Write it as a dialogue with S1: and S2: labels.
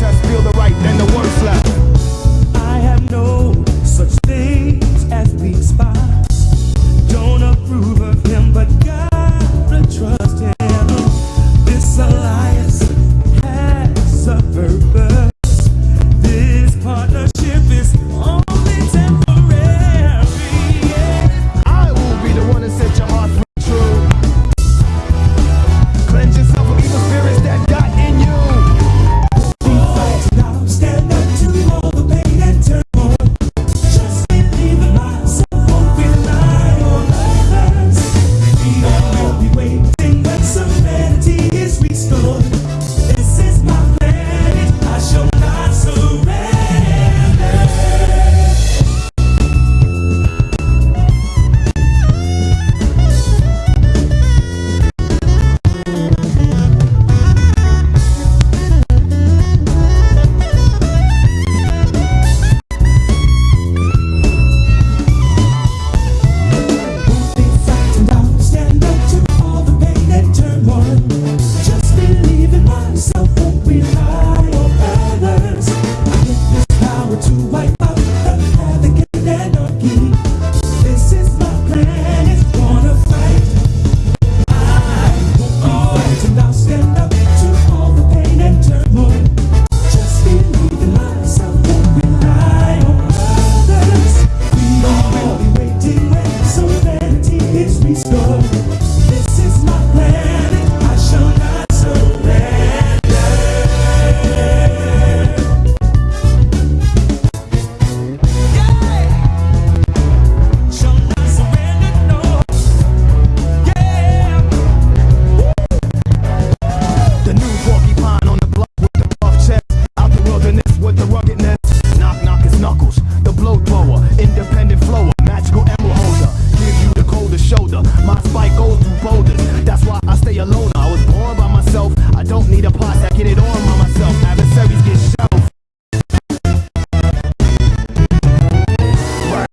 S1: protest, feel the right, then the worst left.